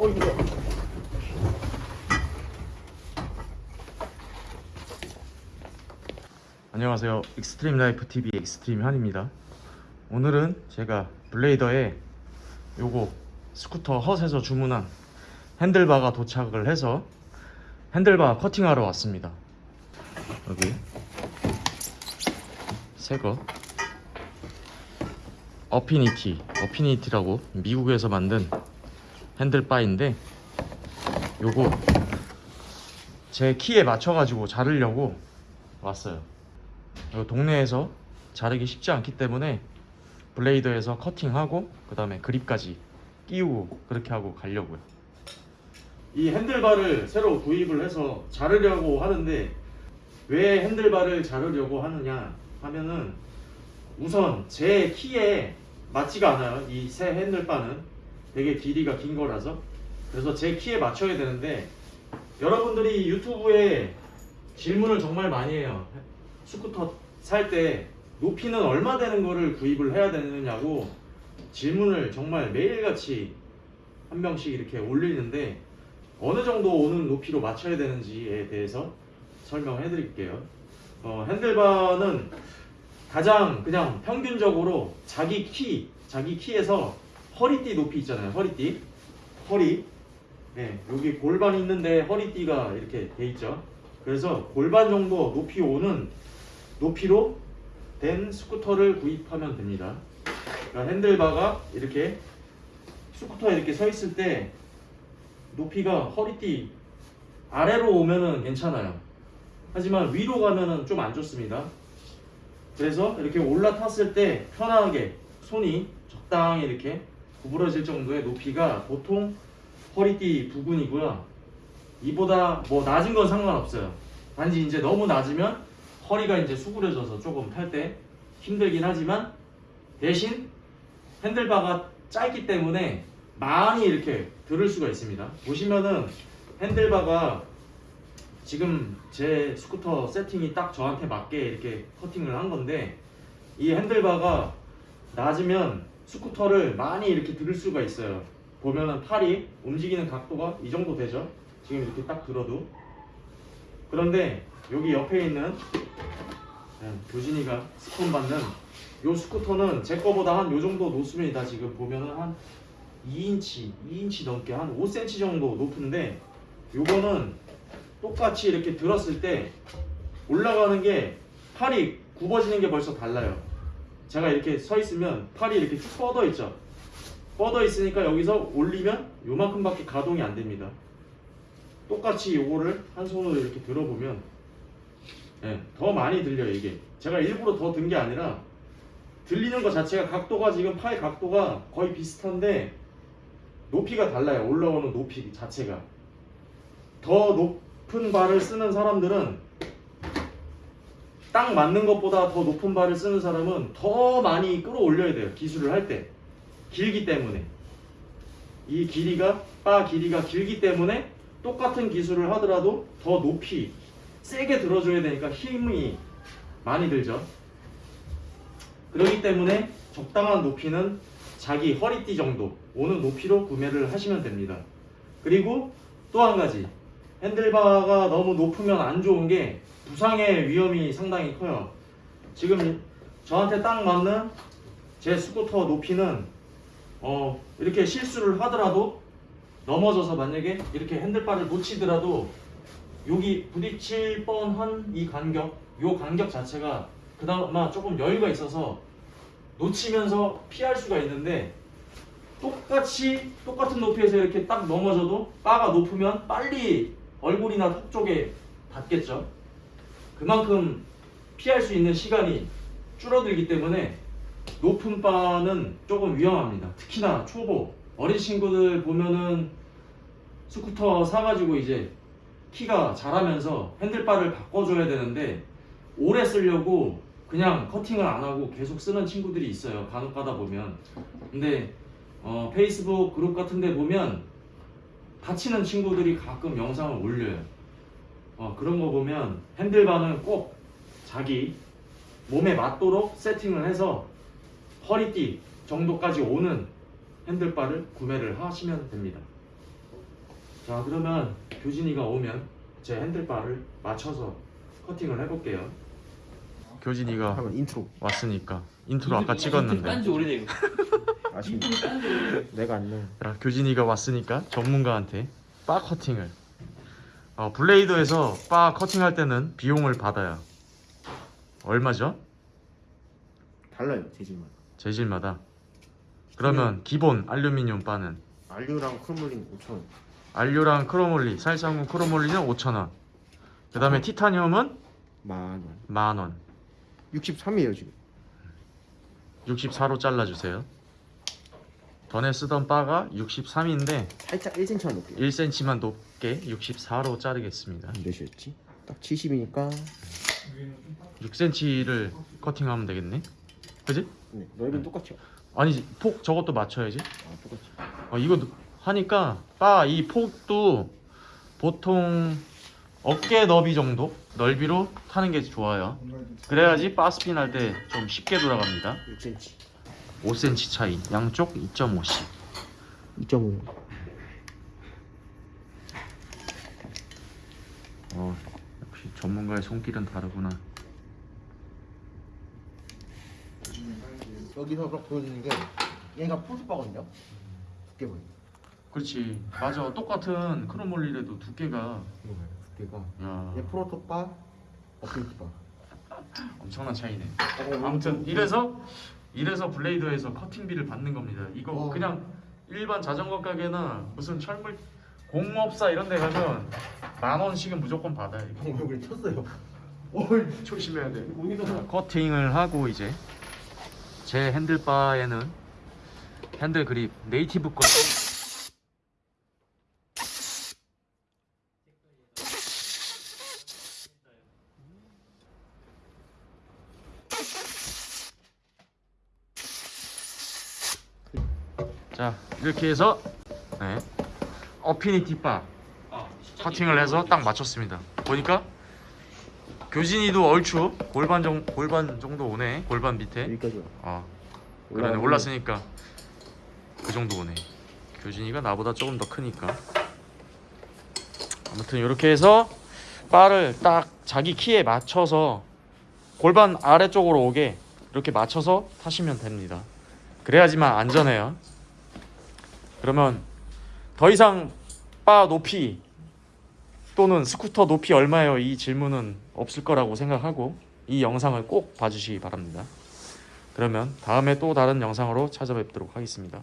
어 이거 안녕하세요. 익스트림 라이프 TV 익스트림 한입니다. 오늘은 제가 블레이더에 요거 스쿠터 헛에서 주문한 핸들바가 도착을 해서 핸들바 커팅하러 왔습니다. 여기 새거. 어피니티 어피니티라고 미국에서 만든 핸들바인데 요거 제 키에 맞춰 가지고 자르려고 왔어요. 동네에서 자르기 쉽지 않기 때문에 블레이더에서 커팅하고 그 다음에 그립까지 끼우고 그렇게 하고 가려고요. 이 핸들바를 새로 구입을 해서 자르려고 하는데 왜 핸들바를 자르려고 하느냐 하면은 우선 제 키에 맞지가 않아요. 이 새 핸들바는 되게 길이가 긴 거라서. 그래서 제 키에 맞춰야 되는데 여러분들이 유튜브에 질문을 정말 많이 해요. 스쿠터 살 때 높이는 얼마 되는 거를 구입을 해야 되느냐고 질문을 정말 매일같이 한 명씩 이렇게 올리는데 어느 정도 오는 높이로 맞춰야 되는지에 대해서 설명해 드릴게요. 어, 핸들바는 가장 그냥 평균적으로 자기 키 자기 키에서 허리띠 높이 있잖아요 허리띠 허리 네, 여기 골반이 있는데 허리띠가 이렇게 돼 있죠 그래서 골반 정도 높이 오는 높이로 된 스쿠터를 구입하면 됩니다. 그러니까 핸들바가 이렇게 스쿠터에 이렇게 서 있을 때 높이가 허리띠 아래로 오면은 괜찮아요. 하지만 위로 가면은 좀 안 좋습니다. 그래서 이렇게 올라탔을 때 편하게 손이 적당히 이렇게 구부러질 정도의 높이가 보통 허리띠 부근이고요. 이보다 뭐 낮은 건 상관없어요. 단지 이제 너무 낮으면 허리가 이제 수그려져서 조금 탈 때 힘들긴 하지만 대신 핸들바가 짧기 때문에 많이 이렇게 들을 수가 있습니다. 보시면은 핸들바가 지금 제 스쿠터 세팅이 딱 저한테 맞게 이렇게 커팅을 한 건데 이 핸들바가 낮으면 스쿠터를 많이 이렇게 들을 수가 있어요. 보면은 팔이 움직이는 각도가 이 정도 되죠. 지금 이렇게 딱 들어도 그런데 여기 옆에 있는 네, 교진이가 스폰 받는 요 스쿠터는 제 거보다 한 요 정도 높으면 다 지금 보면은 한 2인치, 2인치 넘게 한 5cm 정도 높은데 요거는 똑같이 이렇게 들었을 때 올라가는 게 팔이 굽어지는 게 벌써 달라요. 제가 이렇게 서 있으면 팔이 이렇게 쭉 뻗어 있죠. 뻗어 있으니까 여기서 올리면 요만큼밖에 가동이 안 됩니다. 똑같이 요거를 한 손으로 이렇게 들어보면 예, 더 많이 들려요 이게 제가 일부러 더 든 게 아니라 들리는 것 자체가 각도가 지금 팔 각도가 거의 비슷한데 높이가 달라요 올라오는 높이 자체가 더 높은 발을 쓰는 사람들은 딱 맞는 것보다 더 높은 발을 쓰는 사람은 더 많이 끌어올려야 돼요 기술을 할 때 길기 때문에 이 길이가 바 길이가 길기 때문에 똑같은 기술을 하더라도 더 높이 세게 들어줘야 되니까 힘이 많이 들죠. 그렇기 때문에 적당한 높이는 자기 허리띠 정도 오는 높이로 구매를 하시면 됩니다. 그리고 또 한 가지 핸들바가 너무 높으면 안 좋은 게 부상의 위험이 상당히 커요. 지금 저한테 딱 맞는 제 스쿠터 높이는 어 이렇게 실수를 하더라도 넘어져서 만약에 이렇게 핸들바를 놓치더라도 여기 부딪힐 뻔한 이 간격, 요 간격 자체가 그나마 조금 여유가 있어서 놓치면서 피할 수가 있는데 똑같이 똑같은 높이에서 이렇게 딱 넘어져도 바가 높으면 빨리 얼굴이나 턱 쪽에 닿겠죠. 그만큼 피할 수 있는 시간이 줄어들기 때문에 높은 바는 조금 위험합니다. 특히나 초보 어린 친구들 보면은 스쿠터 사가지고 이제 키가 자라면서 핸들바를 바꿔줘야 되는데 오래 쓰려고 그냥 커팅을 안 하고 계속 쓰는 친구들이 있어요. 간혹 가다 보면. 근데 어, 페이스북 그룹 같은 데 보면 다치는 친구들이 가끔 영상을 올려요. 어, 그런 거 보면 핸들바는 꼭 자기 몸에 맞도록 세팅을 해서 허리띠 정도까지 오는 핸들바를 구매를 하시면 됩니다. 자 그러면 교진이가 오면 제 핸들바를 맞춰서 커팅을 해볼게요 교진이가 왔으니까 인트로 아까 찍었는데. 딴지 오래돼. 아쉽네. 인트로 딴지 오래돼. 내가 안 넣어. 자, 교진이가 왔으니까 전문가한테 바 커팅을. 어, 블레이더에서 바 커팅할 때는 비용을 받아요 얼마죠? 달라요 재질마다. 재질마다. 그러면 기본 알루미늄 바는? 알루랑 크로몰리 5,000원. 알루랑 크로몰리 살상군 크로몰리는 5,000원. 그 다음에 티타늄은? 만 원. 만원. 63이에요 지금 64로 잘라주세요. 전에 쓰던 바가 63인데 살짝 1cm만 높게요. 1cm만 높게 64로 자르겠습니다. 몇이었지? 딱 70이니까. 6cm를 커팅하면 되겠네. 그지? 네, 넓이는 똑같죠? 아니 폭 저것도 맞춰야지. 아 똑같죠. 어, 이거 하니까 바 이 폭도 보통 어깨 너비 정도? 넓이로 타는 게 좋아요. 그래야지 바 스핀 할 때 좀 쉽게 돌아갑니다. 6cm 5cm 차이. 양쪽 2.5씩. 2.5 어, 역시 전문가의 손길은 다르구나. 여기서 딱 보여주는 게 얘가 포스바거든요? 두께 보여 그렇지. 맞아. 똑같은 크로몰리라도 두께가 두께가 야 얘 프로토바 어필토바 엄청난 차이네 어, 아무튼 이래서 이래서 블레이더에서 커팅비를 받는 겁니다. 이거 어. 그냥 일반 자전거 가게나 무슨 철물 공업사 이런 데 가면 만 원씩은 무조건 받아요. 형 얼굴이 쳤어요 어이 조심해야 돼. 커팅을 하고 이제 제 핸들바에는 핸들 그립 네이티브 거 이렇게 해서 네. 어피니티 바 아, 커팅을 해서 딱 맞췄습니다. 보니까 교진이도 얼추 골반 정 골반 정도 오네. 골반 밑에. 여기까지 아 그러네 올랐으니까 그 정도 오네. 교진이가 나보다 조금 더 크니까. 아무튼 이렇게 해서 바를 딱 자기 키에 맞춰서 골반 아래쪽으로 오게 이렇게 맞춰서 타시면 됩니다. 그래야지만 안전해요. 그러면 더 이상 바 높이 또는 스쿠터 높이 얼마예요? 이 질문은 없을 거라고 생각하고 이 영상을 꼭 봐주시기 바랍니다. 그러면 다음에 또 다른 영상으로 찾아뵙도록 하겠습니다.